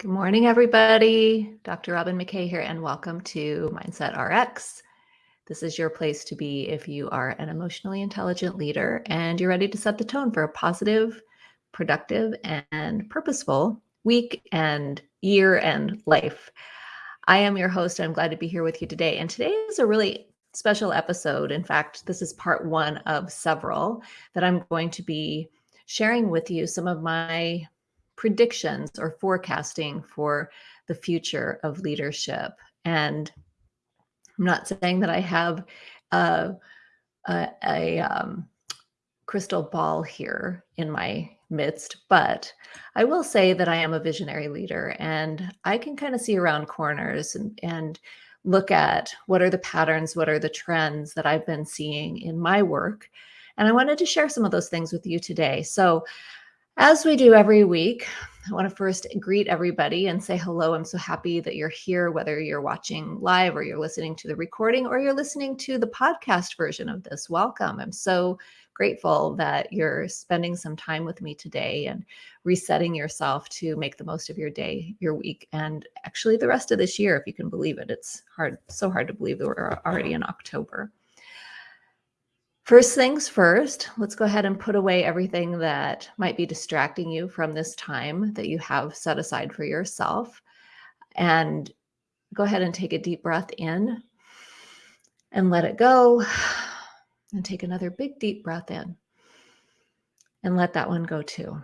Good morning, everybody. Dr. Robyn McKay here, and welcome to Mindset RX. This is your place to be if you are an emotionally intelligent leader and you're ready to set the tone for a positive, productive, and purposeful week and year and life. I am your host. I'm glad to be here with you today. And today is a really special episode. In fact, this is part one of several that I'm going to be sharing with you some of my predictions or forecasting for the future of leadership. And I'm not saying that I have a, a, a um, crystal ball here in my midst, but I will say that I am a visionary leader and I can kind of see around corners and, and look at what are the patterns, what are the trends that I've been seeing in my work. And I wanted to share some of those things with you today. So as we do every week, I want to first greet everybody and say hello. I'm so happy that you're here, whether you're watching live or you're listening to the recording or you're listening to the podcast version of this. Welcome. I'm so grateful that you're spending some time with me today and resetting yourself to make the most of your day, your week, and actually the rest of this year, if you can believe it. It's hard, so hard to believe that we're already in October. First things first, let's go ahead and put away everything that might be distracting you from this time that you have set aside for yourself. And go ahead and take a deep breath in and let it go. And take another big deep breath in and let that one go too.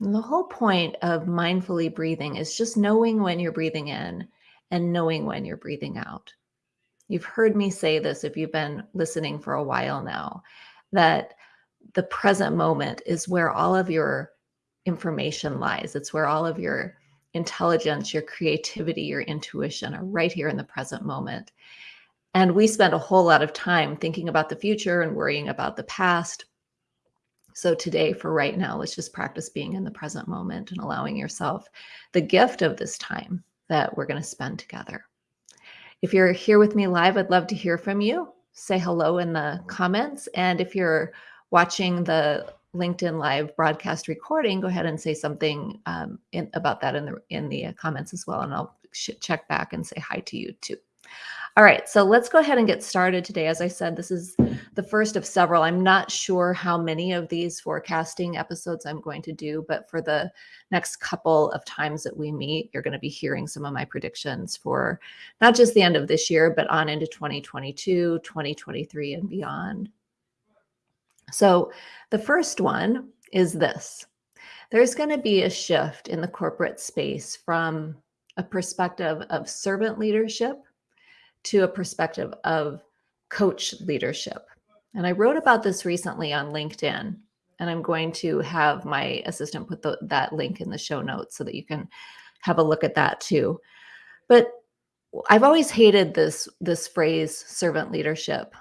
And the whole point of mindfully breathing is just knowing when you're breathing in and knowing when you're breathing out. You've heard me say this if you've been listening for a while now, that the present moment is where all of your information lies. It's where all of your intelligence, your creativity, your intuition are right here in the present moment. And we spend a whole lot of time thinking about the future and worrying about the past. So, today, for right now, let's just practice being in the present moment and allowing yourself the gift of this time that we're going to spend together. If you're here with me live, I'd love to hear from you. Say hello in the comments. And if you're watching the LinkedIn live broadcast recording, go ahead and say something um, in, about that in the in the comments as well, and I'll check back and say hi to you too. All right, so let's go ahead and get started today. As I said, this is the first of several. I'm not sure how many of these forecasting episodes I'm going to do, but for the next couple of times that we meet, you're going to be hearing some of my predictions for not just the end of this year, but on into 2022, 2023, and beyond. So the first one is this there's going to be a shift in the corporate space from a perspective of servant leadership to a perspective of coach leadership. And I wrote about this recently on LinkedIn, and I'm going to have my assistant put the, that link in the show notes so that you can have a look at that too. But I've always hated this this phrase servant leadership.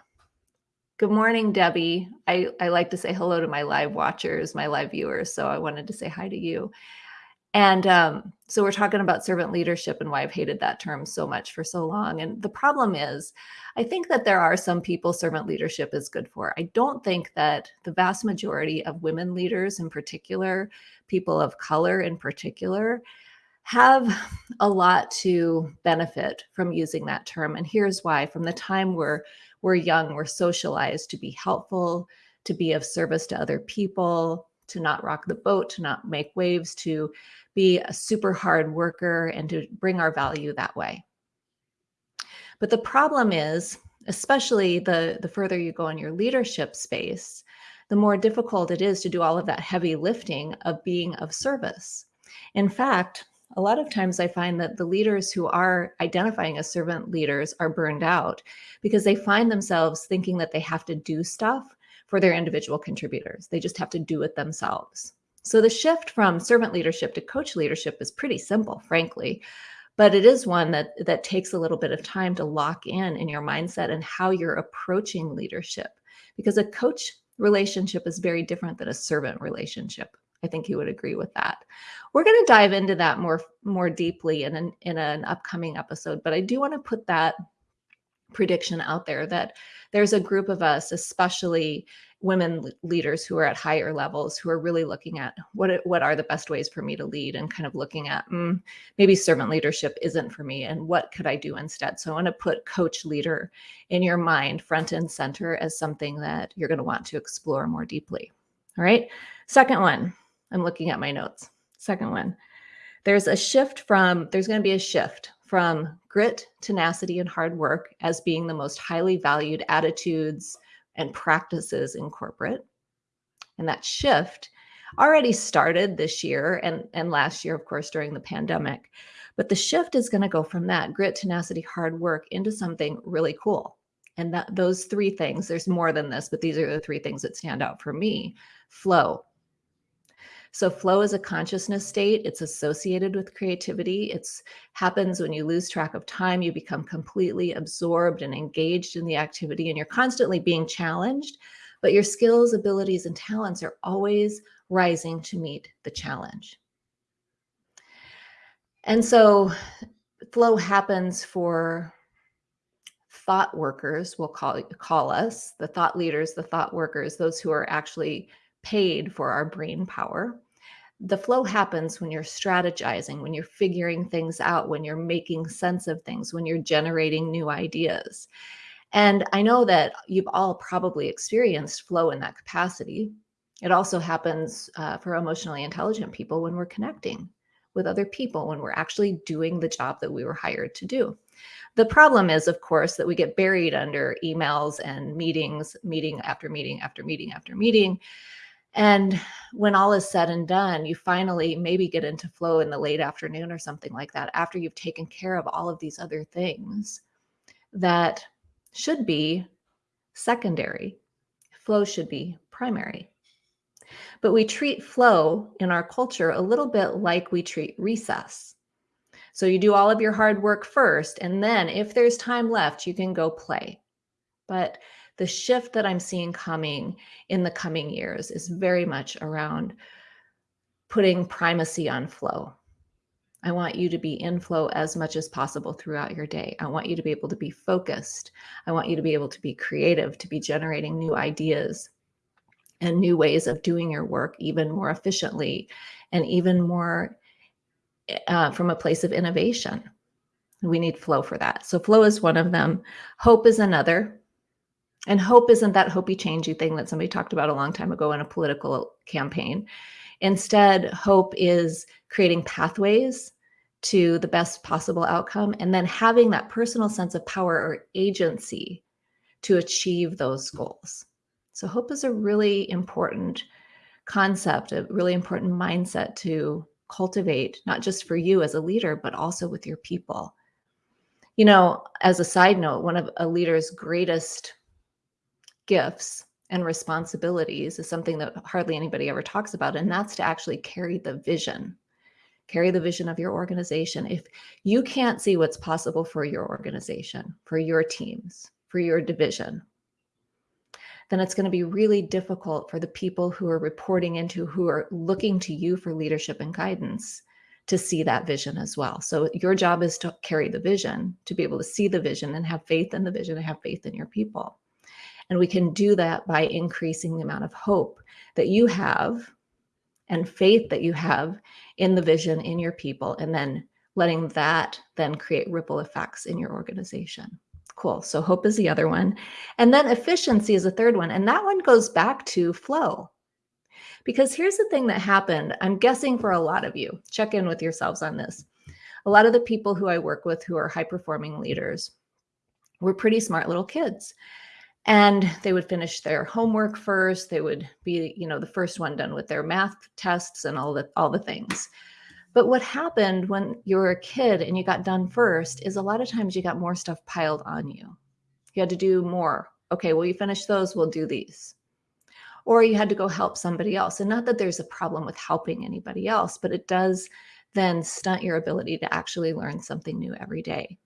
Good morning, Debbie. I, I like to say hello to my live watchers, my live viewers. So I wanted to say hi to you. And um, so we're talking about servant leadership and why I've hated that term so much for so long. And the problem is, I think that there are some people servant leadership is good for. I don't think that the vast majority of women leaders, in particular, people of color in particular, have a lot to benefit from using that term. And here's why from the time we're we're young, we're socialized to be helpful, to be of service to other people, to not rock the boat, to not make waves, to be a super hard worker and to bring our value that way. But the problem is, especially the, the further you go in your leadership space, the more difficult it is to do all of that heavy lifting of being of service. In fact, a lot of times I find that the leaders who are identifying as servant leaders are burned out because they find themselves thinking that they have to do stuff for their individual contributors. They just have to do it themselves. So the shift from servant leadership to coach leadership is pretty simple, frankly, but it is one that that takes a little bit of time to lock in in your mindset and how you're approaching leadership because a coach relationship is very different than a servant relationship. I think you would agree with that. We're going to dive into that more more deeply in an in an upcoming episode, but I do want to put that prediction out there that there's a group of us, especially women leaders who are at higher levels who are really looking at what what are the best ways for me to lead and kind of looking at mm, maybe servant leadership isn't for me and what could I do instead. So I want to put coach leader in your mind front and center as something that you're going to want to explore more deeply. All right. Second one, I'm looking at my notes. Second one, there's a shift from there's going to be a shift from grit, tenacity, and hard work as being the most highly valued attitudes and practices in corporate. And that shift already started this year and, and last year, of course, during the pandemic. But the shift is going to go from that grit, tenacity, hard work into something really cool. And that those three things, there's more than this, but these are the three things that stand out for me. Flow. So flow is a consciousness state. It's associated with creativity. It's happens when you lose track of time, you become completely absorbed and engaged in the activity and you're constantly being challenged, but your skills, abilities and talents are always rising to meet the challenge. And so flow happens for thought workers, we'll call, call us, the thought leaders, the thought workers, those who are actually paid for our brain power. The flow happens when you're strategizing, when you're figuring things out, when you're making sense of things, when you're generating new ideas. And I know that you've all probably experienced flow in that capacity. It also happens uh, for emotionally intelligent people when we're connecting with other people, when we're actually doing the job that we were hired to do. The problem is, of course, that we get buried under emails and meetings, meeting after meeting after meeting after meeting. And when all is said and done, you finally maybe get into flow in the late afternoon or something like that after you've taken care of all of these other things that should be secondary. Flow should be primary. But we treat flow in our culture a little bit like we treat recess. So you do all of your hard work first, and then if there's time left, you can go play. But the shift that I'm seeing coming in the coming years is very much around putting primacy on flow. I want you to be in flow as much as possible throughout your day. I want you to be able to be focused. I want you to be able to be creative, to be generating new ideas and new ways of doing your work even more efficiently and even more uh, from a place of innovation. We need flow for that. So flow is one of them. Hope is another. And hope isn't that hopey changey thing that somebody talked about a long time ago in a political campaign. Instead, hope is creating pathways to the best possible outcome and then having that personal sense of power or agency to achieve those goals. So, hope is a really important concept, a really important mindset to cultivate, not just for you as a leader, but also with your people. You know, as a side note, one of a leader's greatest gifts and responsibilities is something that hardly anybody ever talks about, and that's to actually carry the vision. Carry the vision of your organization. If you can't see what's possible for your organization, for your teams, for your division, then it's going to be really difficult for the people who are reporting into, who are looking to you for leadership and guidance to see that vision as well. So your job is to carry the vision, to be able to see the vision and have faith in the vision and have faith in your people. And we can do that by increasing the amount of hope that you have and faith that you have in the vision in your people, and then letting that then create ripple effects in your organization. Cool. So hope is the other one. And then efficiency is the third one. And that one goes back to flow. Because here's the thing that happened. I'm guessing for a lot of you, check in with yourselves on this. A lot of the people who I work with who are high performing leaders were pretty smart little kids and they would finish their homework first. They would be you know the first one done with their math tests and all the all the things. But what happened when you were a kid and you got done first is a lot of times you got more stuff piled on you. You had to do more. Okay well you finish those we'll do these. Or you had to go help somebody else. And not that there's a problem with helping anybody else but it does then stunt your ability to actually learn something new every day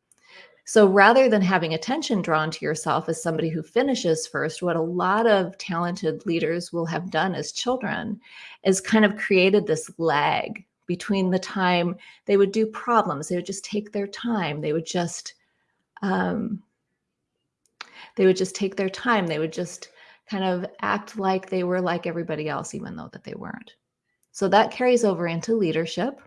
so rather than having attention drawn to yourself as somebody who finishes first, what a lot of talented leaders will have done as children is kind of created this lag between the time they would do problems. They would just take their time. They would just um, They would just take their time. They would just kind of act like they were like everybody else, even though that they weren't. So that carries over into leadership.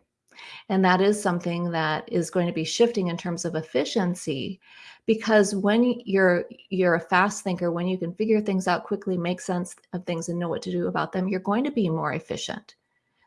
And that is something that is going to be shifting in terms of efficiency because when you're you're a fast thinker, when you can figure things out quickly, make sense of things and know what to do about them, you're going to be more efficient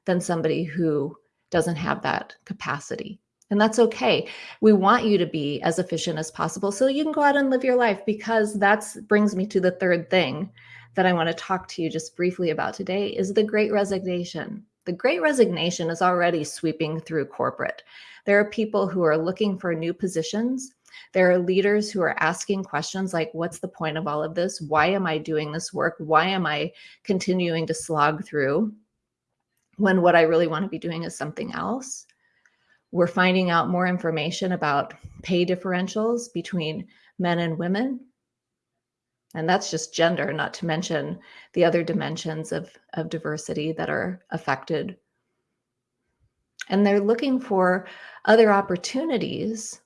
than somebody who doesn't have that capacity. And that's okay. We want you to be as efficient as possible so you can go out and live your life because that's brings me to the third thing that I want to talk to you just briefly about today is the great resignation. The great resignation is already sweeping through corporate. There are people who are looking for new positions. There are leaders who are asking questions like, what's the point of all of this? Why am I doing this work? Why am I continuing to slog through when what I really want to be doing is something else? We're finding out more information about pay differentials between men and women. And that's just gender, not to mention the other dimensions of, of diversity that are affected. And they're looking for other opportunities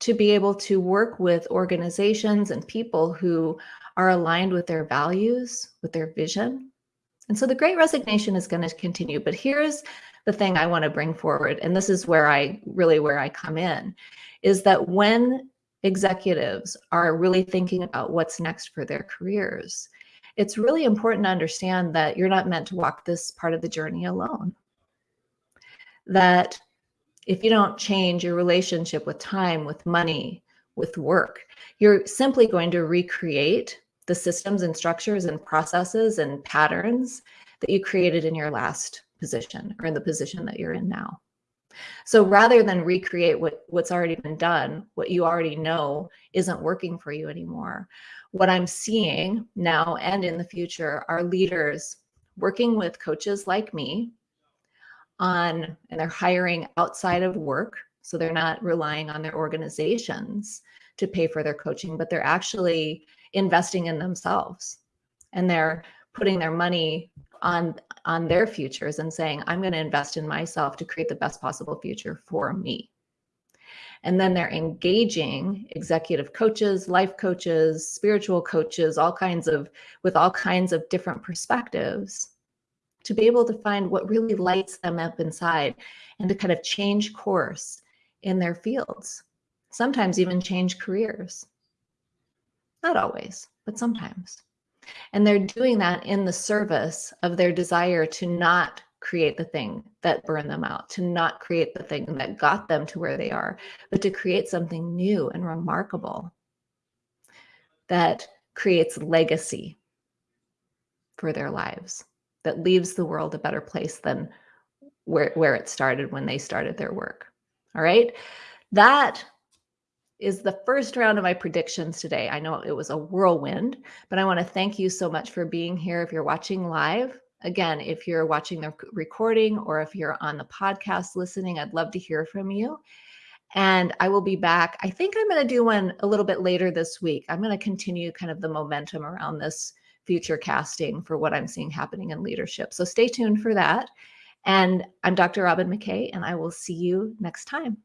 to be able to work with organizations and people who are aligned with their values, with their vision. And so the great resignation is going to continue. But here's the thing I want to bring forward, and this is where I really where I come in, is that when executives are really thinking about what's next for their careers, it's really important to understand that you're not meant to walk this part of the journey alone. That if you don't change your relationship with time, with money, with work, you're simply going to recreate the systems and structures and processes and patterns that you created in your last position or in the position that you're in now. So rather than recreate what, what's already been done, what you already know isn't working for you anymore, what I'm seeing now and in the future are leaders working with coaches like me on, and they're hiring outside of work. So they're not relying on their organizations to pay for their coaching, but they're actually investing in themselves and they're putting their money on on their futures and saying i'm going to invest in myself to create the best possible future for me. And then they're engaging executive coaches life coaches spiritual coaches all kinds of with all kinds of different perspectives to be able to find what really lights them up inside and to kind of change course in their fields sometimes even change careers. Not always but sometimes and they're doing that in the service of their desire to not create the thing that burned them out, to not create the thing that got them to where they are, but to create something new and remarkable that creates legacy for their lives, that leaves the world a better place than where, where it started when they started their work. All right. That is the first round of my predictions today. I know it was a whirlwind, but I want to thank you so much for being here. If you're watching live, again, if you're watching the recording or if you're on the podcast listening, I'd love to hear from you. And I will be back. I think I'm going to do one a little bit later this week. I'm going to continue kind of the momentum around this future casting for what I'm seeing happening in leadership. So stay tuned for that. And I'm Dr. Robyn McKay, and I will see you next time.